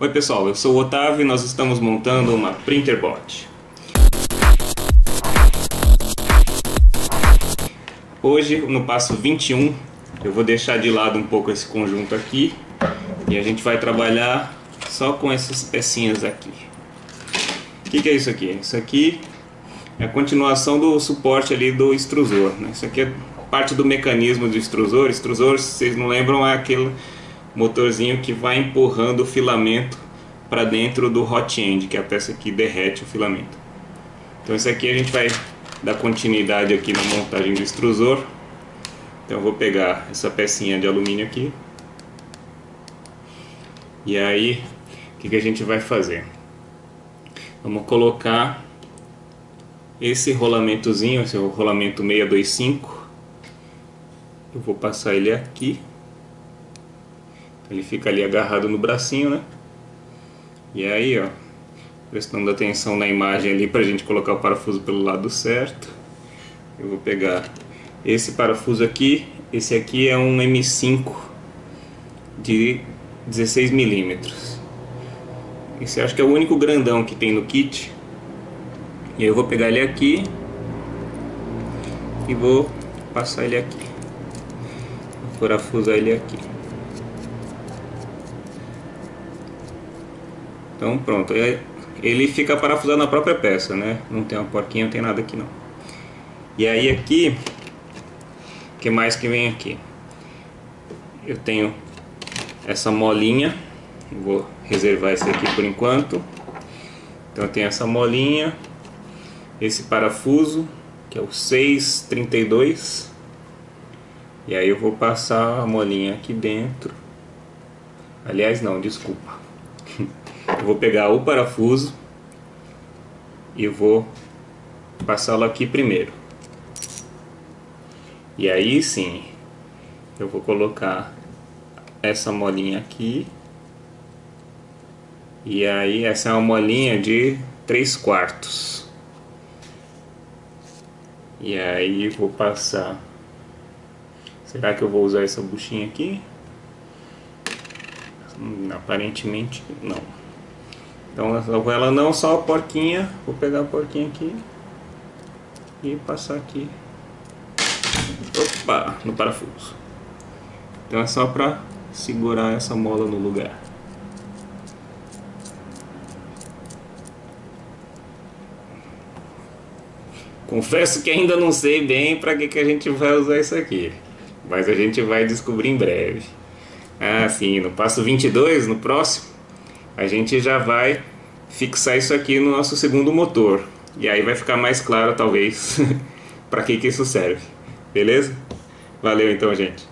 Oi pessoal, eu sou o Otávio e nós estamos montando uma printer bot. Hoje, no passo 21, eu vou deixar de lado um pouco esse conjunto aqui e a gente vai trabalhar só com essas pecinhas aqui. O que, que, é isso aqui? Isso aqui é a continuação do suporte ali do extrusor. Né? Isso aqui é parte do mecanismo do extrusor. Extrusor, se vocês não lembram, é aquele motorzinho que vai empurrando o filamento para dentro do hot end, que é a peça que derrete o filamento. Então isso aqui a gente vai dar continuidade aqui na montagem do extrusor. Então eu vou pegar essa pecinha de alumínio aqui. E aí, o que, que a gente vai fazer? Vamos colocar esse rolamentozinho, esse rolamento 625. Eu vou passar ele aqui. Ele fica ali agarrado no bracinho, né? E aí, ó, prestando atenção na imagem ali para a gente colocar o parafuso pelo lado certo. Eu vou pegar esse parafuso aqui, esse aqui é um M5 de 16 milímetros. Esse acho que é o único grandão que tem no kit. E eu vou pegar ele aqui e vou passar ele aqui. Vou parafusar ele aqui. Então pronto, ele fica parafusado na própria peça, né? Não tem uma porquinha, não tem nada aqui não. E aí aqui, o que mais que vem aqui? Eu tenho essa molinha, vou reservar esse aqui por enquanto. Então eu tenho essa molinha, esse parafuso, que é o 632. E aí eu vou passar a molinha aqui dentro. Aliás, não, desculpa. Vou pegar o parafuso e vou passá-lo aqui primeiro. E aí sim, eu vou colocar essa molinha aqui. E aí essa é uma molinha de 3 quartos. E aí vou passar. Será que eu vou usar essa buchinha aqui? Hum, aparentemente não. Então ela não só a porquinha, vou pegar a porquinha aqui e passar aqui opa, no parafuso. Então é só para segurar essa mola no lugar. Confesso que ainda não sei bem para que, que a gente vai usar isso aqui, mas a gente vai descobrir em breve. Ah, sim, no passo 22, no próximo, a gente já vai fixar isso aqui no nosso segundo motor. E aí vai ficar mais claro, talvez, para que, que isso serve. Beleza? Valeu então, gente.